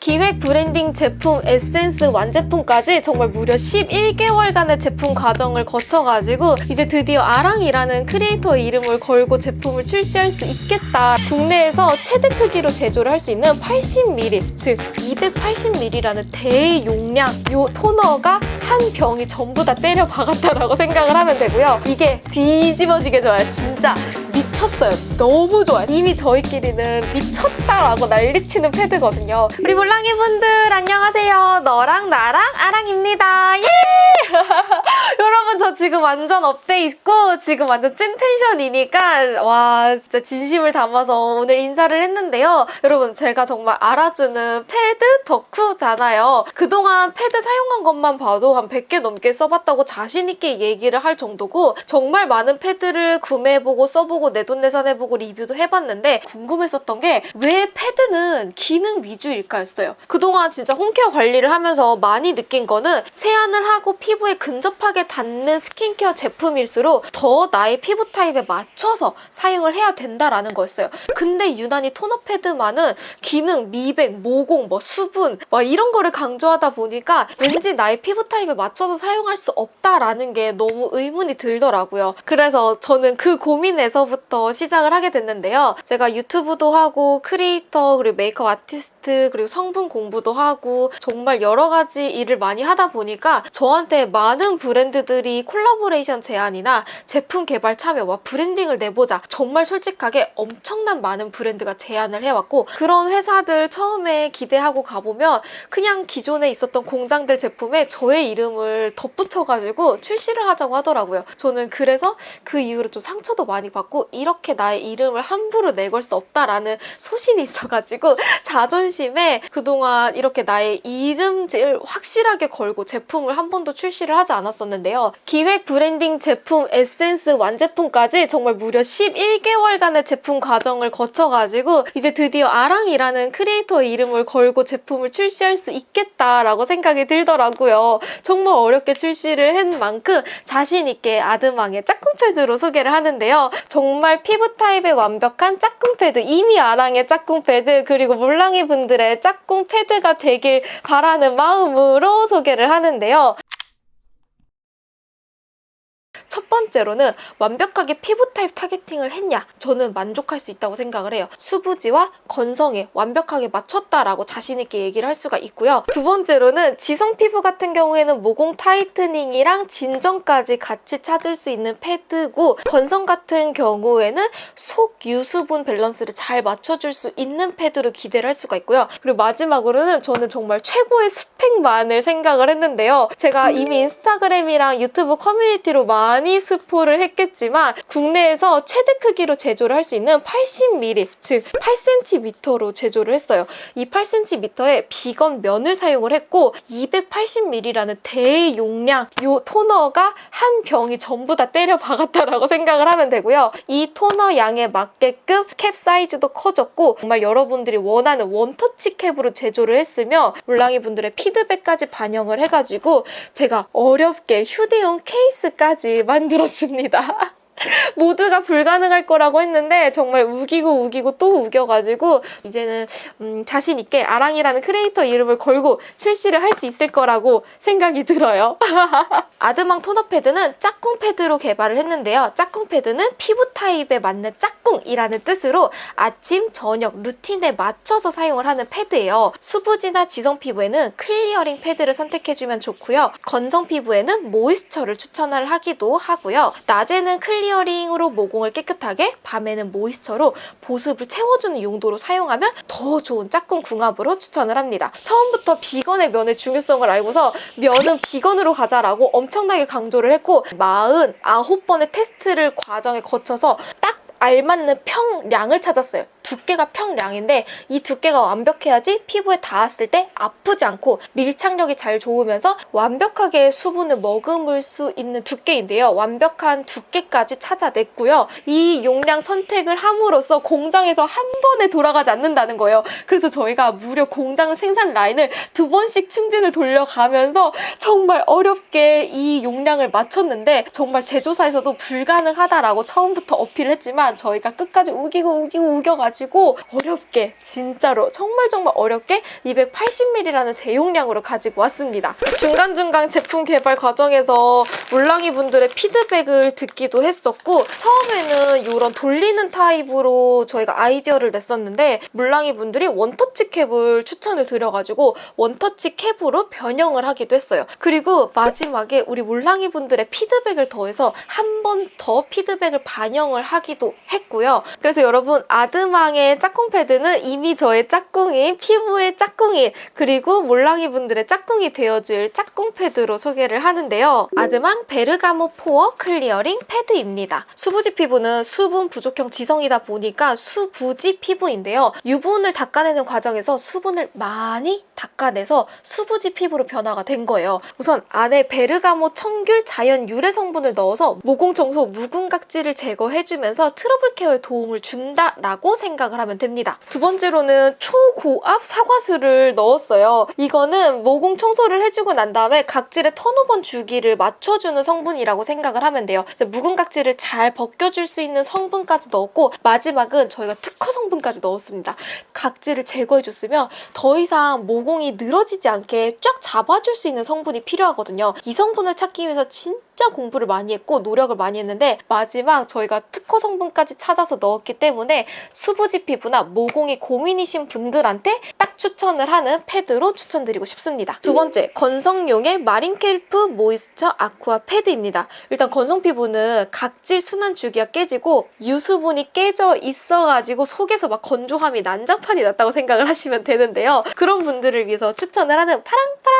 기획 브랜딩 제품 에센스 완제품까지 정말 무려 11개월간의 제품 과정을 거쳐가지고 이제 드디어 아랑이라는 크리에이터 이름을 걸고 제품을 출시할 수 있겠다. 국내에서 최대 크기로 제조를 할 수 있는 80ml, 즉 280ml라는 대용량 요 토너가 한 병이 전부 다 때려 박았다라고 생각을 하면 되고요. 이게 뒤집어지게 좋아요. 진짜 미쳤어요. 너무 좋아요. 이미 저희끼리는 미쳤다라고 난리치는 패드거든요. 우리 몰랑이 분들 안녕하세요. 너랑 나랑 아랑입니다. 예! 여러분 저 지금 완전 up돼 있고 지금 완전 찐 텐션이니까 와 진짜 진심을 담아서 오늘 인사를 했는데요. 여러분 제가 정말 알아주는 패드 덕후잖아요. 그동안 패드 사용한 것만 봐도 한 100개 넘게 써봤다고 자신있게 얘기를 할 정도고 정말 많은 패드를 구매해보고 써보고 내돈내산해보고 리뷰도 해봤는데 궁금했었던 게 왜 패드는 기능 위주일까였어요. 그동안 진짜 home care 관리를 하면서 많이 느낀 거는 세안을 하고 피부에 근접하게 닿는 스킨케어 제품일수록 더 나의 피부 타입에 맞춰서 사용을 해야 된다라는 거였어요. 근데 유난히 토너 패드만은 기능, 미백, 모공, 뭐 수분 막 이런 거를 강조하다 보니까 왠지 나의 피부 타입에 맞춰서 사용할 수 없다라는 게 너무 의문이 들더라고요. 그래서 저는 그 고민에서부터 시작을 하게 됐는데요. 제가 유튜브도 하고 크리에이터 그리고 메이크업 아티스트 그리고 성분 공부도 하고 정말 여러 가지 일을 많이 하다 보니까 저한테 많은 브랜드들이 콜라보레이션 제안이나 제품 개발 참여와 브랜딩을 내보자 정말 솔직하게 엄청난 많은 브랜드가 제안을 해왔고 그런 회사들 처음에 기대하고 가보면 그냥 기존에 있었던 공장들 제품에 저의 이름을 덧붙여가지고 출시를 하자고 하더라고요. 저는 그래서 그 이후로 좀 상처도 많이 받고 이렇게 나의 이름을 함부로 내걸 수 없다라는 소신이 있어가지고 자존심에 그동안 이렇게 나의 이름을 확실하게 걸고 제품을 한 번도 출시를 하지 않았었는데요. 기획 브랜딩 제품 에센스 완제품까지 정말 무려 11개월간의 제품 과정을 거쳐가지고 이제 드디어 아랑이라는 크리에이터 이름을 걸고 제품을 출시할 수 있겠다라고 생각이 들더라고요. 정말 어렵게 출시를 한 만큼 자신 있게 아드망의 짝꿍 패드로 소개를 하는데요. 정말 피부 타입에 완벽한 짝꿍 패드, 이미 아랑의 짝꿍 패드, 그리고 몰랑이 분들의 짝꿍 패드가 되길 바라는 마음으로 소개를 하는데요. 첫 번째로는 완벽하게 피부 타입 targeting을 했냐? 저는 만족할 수 있다고 생각을 해요. 수부지와 건성에 완벽하게 맞췄다라고 자신 있게 얘기를 할 수가 있고요. 두 번째로는 지성 피부 같은 경우에는 모공 tightening이랑 진정까지 같이 찾을 수 있는 패드고 건성 같은 경우에는 속 유수분 밸런스를 잘 맞춰줄 수 있는 패드로 기대를 할 수가 있고요. 그리고 마지막으로는 저는 정말 최고의 스펙만을 생각을 했는데요. 제가 이미 인스타그램이랑 유튜브 커뮤니티로 많이 많이 스포를 했겠지만 국내에서 최대 크기로 제조를 할 수 있는 80mm, 즉 8cm로 제조를 했어요. 이 8cm에 비건 면을 사용을 했고 280ml라는 대용량 이 토너가 한 병이 전부 다 때려 박았다라고 생각을 하면 되고요. 이 토너 양에 맞게끔 캡 사이즈도 커졌고 정말 여러분들이 원하는 원터치 캡으로 제조를 했으며 몰랑이 분들의 피드백까지 반영을 해가지고 제가 어렵게 휴대용 케이스까지 만들었습니다. 모두가 불가능할 거라고 했는데 정말 우기고 우기고 또 우겨가지고 이제는 음, 자신 있게 아랑이라는 크리에이터 이름을 걸고 출시를 할 수 있을 거라고 생각이 들어요. 아드망 토너 패드는 짝꿍 패드로 개발을 했는데요. 짝꿍 패드는 피부 타입에 맞는 짝꿍이라는 뜻으로 아침, 저녁 루틴에 맞춰서 사용을 하는 패드예요. 수부지나 지성 피부에는 clearing 패드를 선택해주면 좋고요. 건성 피부에는 moisture를 추천을 하기도 하고요. 낮에는 clearing으로 모공을 깨끗하게, 밤에는 moisture로 보습을 채워주는 용도로 사용하면 더 좋은 짝꿍 궁합으로 추천을 합니다. 처음부터 비건의 면의 중요성을 알고서 면은 비건으로 가자라고 엄청나게 강조를 했고 49번의 테스트를 과정에 거쳐서 딱 알맞는 평량을 찾았어요. 두께가 평량인데 이 두께가 완벽해야지 피부에 닿았을 때 아프지 않고 밀착력이 잘 좋으면서 완벽하게 수분을 머금을 수 있는 두께인데요. 완벽한 두께까지 찾아냈고요. 이 용량 선택을 함으로써 공장에서 한 번에 돌아가지 않는다는 거예요. 그래서 저희가 무려 공장 생산 라인을 두 번씩 충진을 돌려가면서 정말 어렵게 이 용량을 맞췄는데 정말 제조사에서도 불가능하다라고 처음부터 어필을 했지만 저희가 끝까지 우기고 우기고 우겨가지고 가지고 어렵게 진짜로 정말 정말 어렵게 280ml라는 대용량으로 가지고 왔습니다. 중간중간 제품 개발 과정에서 물랑이 분들의 피드백을 듣기도 했었고 처음에는 이런 돌리는 타입으로 저희가 아이디어를 냈었는데 물랑이 분들이 원터치 캡을 추천을 드려가지고 원터치 캡으로 변형을 하기도 했어요. 그리고 마지막에 우리 물랑이 분들의 피드백을 더해서 한 번 더 피드백을 반영을 하기도 했고요. 그래서 여러분 아드망의 짝꿍 패드는 이미 저의 짝꿍인 피부의 짝꿍인 그리고 몰랑이 분들의 짝꿍이 되어줄 짝꿍 패드로 소개를 하는데요. 아드망 베르가모 pore clearing 패드입니다. 수부지 피부는 수분 부족형 지성이다 보니까 수부지 피부인데요. 유분을 닦아내는 과정에서 수분을 많이 닦아내서 수부지 피부로 변화가 된 거예요. 우선 안에 베르가모 청귤 자연 유래 성분을 넣어서 모공 청소 묵은 각질을 제거해주면서 트러블 케어에 도움을 준다라고 생각 을 하면 됩니다. 두 번째로는 초고압 사과수를 넣었어요. 이거는 모공 청소를 해주고 난 다음에 각질의 턴오버 주기를 맞춰주는 성분이라고 생각을 하면 돼요. 묵은 각질을 잘 벗겨줄 수 있는 성분까지 넣었고 마지막은 저희가 특허 성분까지 넣었습니다. 각질을 제거해줬으면 더 이상 모공이 늘어지지 않게 쫙 잡아줄 수 있는 성분이 필요하거든요. 이 성분을 찾기 위해서 진 짜 공부를 많이 했고 노력을 많이 했는데 마지막 저희가 특허 성분까지 찾아서 넣었기 때문에 수부지 피부나 모공이 고민이신 분들한테 딱 추천을 하는 패드로 추천드리고 싶습니다. 두 번째, 건성용의 마린켈프 모이스처 아쿠아 패드입니다. 일단 건성 피부는 각질 순환 주기가 깨지고 유수분이 깨져 있어가지고 속에서 막 건조함이 난장판이 났다고 생각을 하시면 되는데요. 그런 분들을 위해서 추천을 하는 파랑파랑 아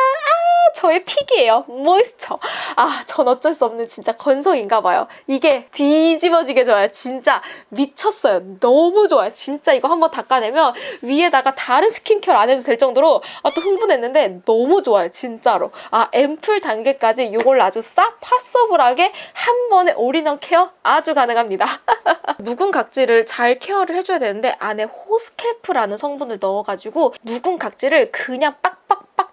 저의 pick이에요. moisture. 아, 전 어쩔 수 없는 진짜 건성인가 봐요. 이게 뒤집어지게 좋아요. 진짜 미쳤어요. 너무 좋아요. 진짜 이거 한번 닦아내면 위에다가 다른 스킨케어 안 해도 될 정도로 아, 또 흥분했는데 너무 좋아요. 진짜로. 아, 앰플 단계까지 이걸 아주 싹 possible하게 한 번에 올인원 케어 아주 가능합니다. 묵은 각질을 잘 케어를 해줘야 되는데 안에 호스켈프라는 성분을 넣어가지고 묵은 각질을 그냥 빡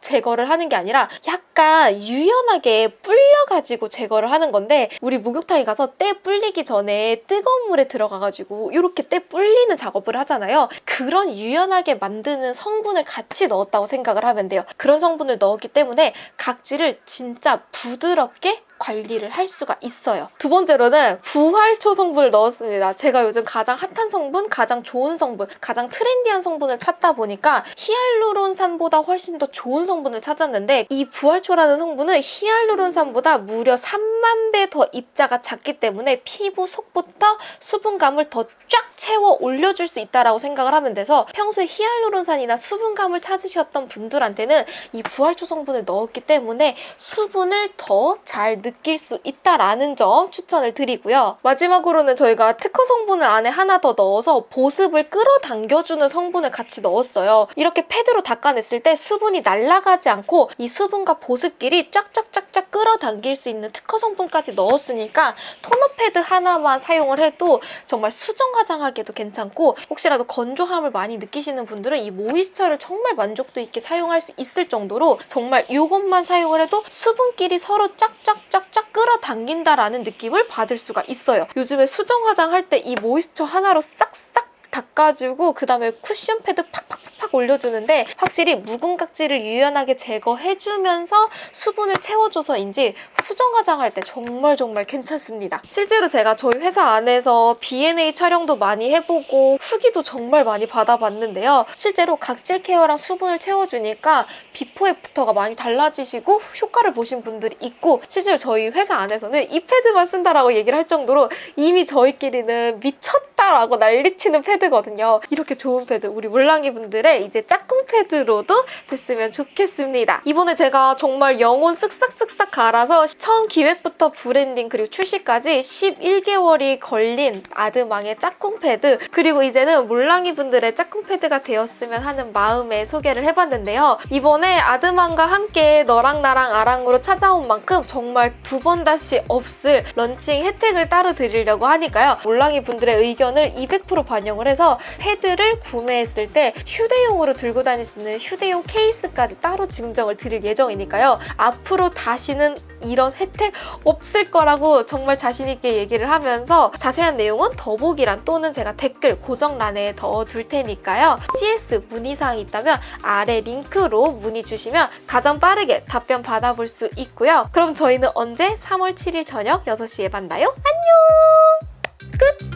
제거를 하는 게 아니라 약간 유연하게 불려가지고 제거를 하는 건데 우리 목욕탕에 가서 때 불리기 전에 뜨거운 물에 들어가가지고 이렇게 때 불리는 작업을 하잖아요. 그런 유연하게 만드는 성분을 같이 넣었다고 생각을 하면 돼요. 그런 성분을 넣었기 때문에 각질을 진짜 부드럽게 관리를 할 수가 있어요. 두 번째로는 부활초 성분을 넣었습니다. 제가 요즘 가장 핫한 성분, 가장 좋은 성분, 가장 트렌디한 성분을 찾다 보니까 히알루론산보다 훨씬 더 좋은 성분을 찾았는데 이 부활초라는 성분은 히알루론산보다 무려 3만 배 더 입자가 작기 때문에 피부 속부터 수분감을 더 쫙 채워 올려줄 수 있다라고 생각을 하면 돼서 평소에 히알루론산이나 수분감을 찾으셨던 분들한테는 이 부활초 성분을 넣었기 때문에 수분을 더 잘 느낄 수 있다라는 점 추천을 드리고요. 마지막으로는 저희가 특허 성분을 안에 하나 더 넣어서 보습을 끌어당겨주는 성분을 같이 넣었어요. 이렇게 패드로 닦아냈을 때 수분이 날 아가지 않고 이 수분과 보습끼리 쫙쫙쫙쫙 끌어당길 수 있는 특허 성분까지 넣었으니까 토너 패드 하나만 사용을 해도 정말 수정 화장하기도 괜찮고 혹시라도 건조함을 많이 느끼시는 분들은 이 모이스처를 정말 만족도 있게 사용할 수 있을 정도로 정말 이것만 사용을 해도 수분끼리 서로 쫙쫙쫙쫙 끌어당긴다라는 느낌을 받을 수가 있어요. 요즘에 수정 화장할 때 이 모이스처 하나로 싹싹 닦아주고 그 다음에 쿠션 패드 팍 팍팍 올려주는데 확실히 묵은 각질을 유연하게 제거해주면서 수분을 채워줘서인지 수정 화장할 때 정말 정말 괜찮습니다. 실제로 제가 저희 회사 안에서 B&A 촬영도 많이 해보고 후기도 정말 많이 받아봤는데요. 실제로 각질 케어랑 수분을 채워주니까 비포 애프터가 많이 달라지시고 효과를 보신 분들이 있고 실제로 저희 회사 안에서는 이 패드만 쓴다라고 얘기를 할 정도로 이미 저희끼리는 미쳤다라고 난리치는 패드거든요. 이렇게 좋은 패드 우리 물랑이 분들의 이제 짝꿍 패드로도 됐으면 좋겠습니다. 이번에 제가 정말 영혼 쓱싹쓱싹 갈아서 처음 기획부터 브랜딩 그리고 출시까지 11개월이 걸린 아드망의 짝꿍 패드 그리고 이제는 물랑이 분들의 짝꿍 패드가 되었으면 하는 마음에 소개를 해봤는데요. 이번에 아드망과 함께 너랑 나랑 아랑으로 찾아온 만큼 정말 두 번 다시 없을 런칭 혜택을 따로 드리려고 하니까요. 물랑이 분들의 의견을 200% 반영을 해서 패드를 구매했을 때 휴대용 휴대용으로 들고 다닐 수 있는 휴대용 케이스까지 따로 증정을 드릴 예정이니까요. 앞으로 다시는 이런 혜택 없을 거라고 정말 자신 있게 얘기를 하면서 자세한 내용은 더보기란 또는 제가 댓글 고정란에 넣어둘 테니까요. CS 문의사항이 있다면 아래 링크로 문의 주시면 가장 빠르게 답변 받아볼 수 있고요. 그럼 저희는 언제 3월 7일 저녁 6시에 만나요? 안녕! 끝!